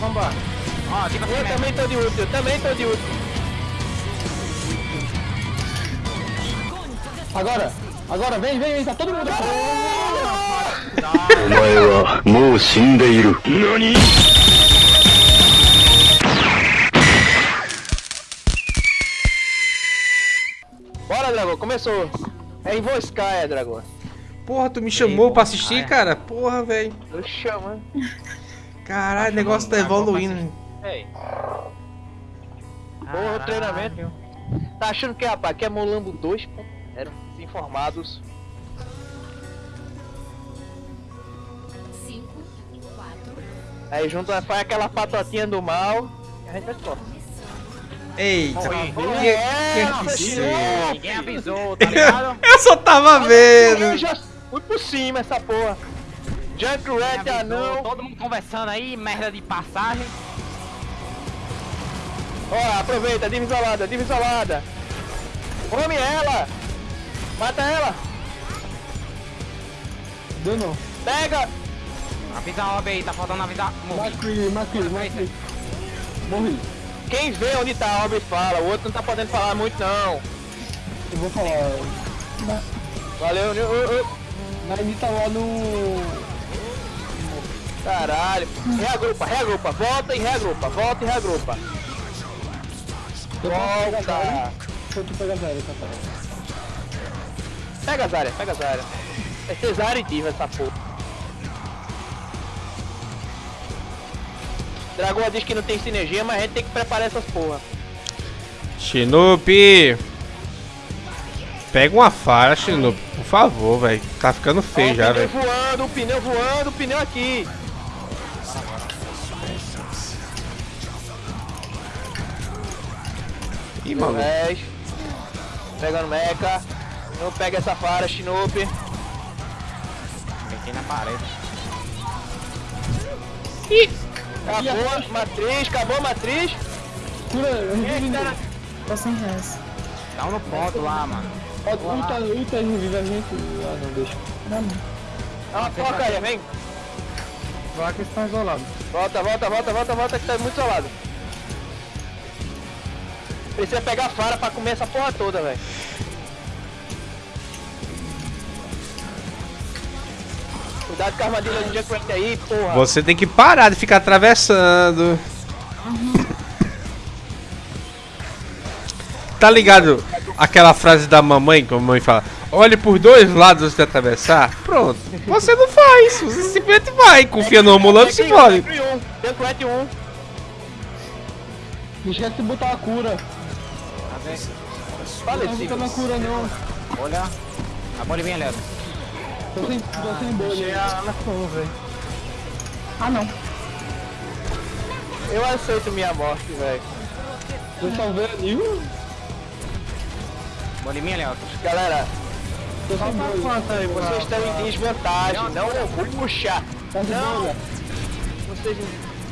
vamos, vambora. Ó, eu também tô de ult, eu também tô de ult. Agora, agora, vem, vem, vem, tá todo mundo. Omae Bora, Dragon, começou. É em Voskaya, é, Dragon. Porra, tu me chamou pra assistir, cara? Porra, velho. Tô chamando. Caralho, o negócio tá evoluindo. Ei. Porra, o treinamento. Tá achando que, rapaz, que é Molambo 2? pô? Eram desinformados. 5, 4, Aí junto faz aquela patotinha do mal e a gente vai embora. Eita, Oi. que, É, que, que ser? Ninguém avisou, tá ligado? Eu só tava Eu vendo. já fui por cima essa porra. Junkrat, anão. Todo mundo conversando aí, merda de passagem. Ó, aproveita, diva isolada, diva isolada. Come ela! Mata ela! Deu não. Pega! Avisa a OB aí, tá faltando avisar. Morri. Macri, Macri, Macri. Morri. Quem vê onde tá a obra e fala, o outro não tá podendo falar muito não. Eu vou falar. Valeu? Ô, ô, Na Anitta lá no. Caralho. Reagrupa, reagrupa, volta e reagrupa, volta e reagrupa. Volta! Tu Catarina. Pega a Zarya, pega a Zarya. É cesárea e diva essa porra. Dragoa diz que não tem sinergia, mas a gente tem que preparar essas porra. Shinopi. Pega uma fara, Shinopi. Por favor, velho. Tá ficando feio Ó, já, o pneu velho. voando, o pneu voando, o pneu aqui. Ih, maluco. 10. Pegando mecha. Não pega essa fara, Shinopi. Meti na parede. Acabou a matriz, acabou a matriz. Cura, Eita, nele. Tô sem res. Dá um no ponto lá, mano. Pode ulta e revive a gente. Ah, não, deixa. Dá não. Dá uma porcaria, vem. Lá que estão isolados. Volta, volta, volta, volta, volta, que tá muito isolado. Precisa pegar a fara pra comer essa porra toda, velho. Cuidado com a armadilha do Junkrat aí, porra. Você tem que parar de ficar atravessando. Tá ligado aquela frase da mamãe, que a mamãe fala: olhe por dois lados antes de atravessar? Pronto. Você não faz, você simplesmente vai. Confia no ambulante e se 1, Junkrat 1. Não esquece de botar a cura. Cadê? Fala Não fica na cura, não. Olha. A bolinha, Léo. Tô sem, tô sem bolha. na full, velho. Ah, não. Eu aceito minha morte, velho. Tô salvando ali. Uh, Bolinha, Léo. Galera, Tô sem bolha. Quanto aí, vocês estão em desvantagem. Não, eu vou puxar. Tá Não. bolha. Vocês...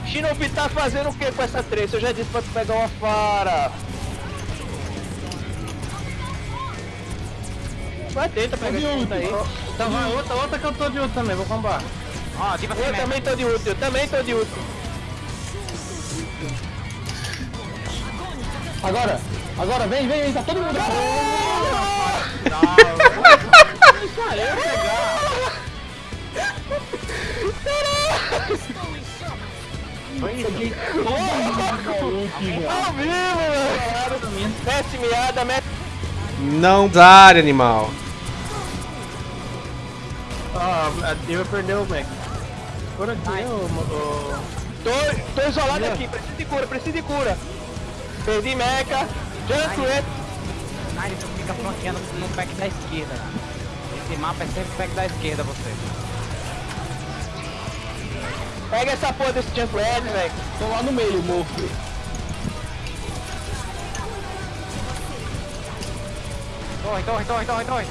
Shinobi tá fazendo o que com essa treça? Eu já disse pra tu pegar uma fara. Vai, tenta pegar esse puta aí. Então vai outra, outra que eu tô de outra também, vou combar. Ó, assim, Eu também tô de útil, eu também tô de útil. Agora, agora, vem, vem, vem, tá todo mundo. Ao vivo, mano. Mete miada, mete... Não área, animal. Ó, a Diva perdeu o Mac. Por aqui, ô... Tô, tô isolado aqui, preciso de cura, preciso de cura. Perdi mecha. Junkrat. Ai, você fica flanqueando no pack da esquerda. Esse mapa é sempre pack da esquerda, você. Pega essa porra desse Junkrat, velho. Tô lá no meio, morto. Torre, torre, torre, torre, torre.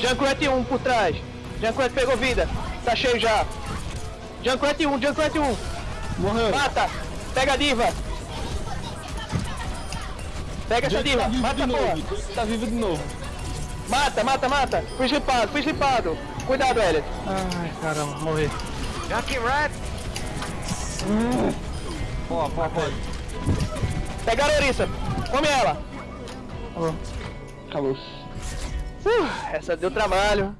Junkrat 1 por trás. Junkrat pegou vida. Tá cheio já. Junkrat 1, Junkrat 1. Morreu. Mata. Pega a diva. Pega essa Gente diva. tá Mata a porra. Tá vivo de novo. Mata, mata, mata. Fui slipado, fui slipado. Cuidado, Elliot. Ai, caramba, morri. Junkie Red. Boa, boa, boa. Pegaram a ouriça. Come ela. Acabou. Uh, essa deu trabalho.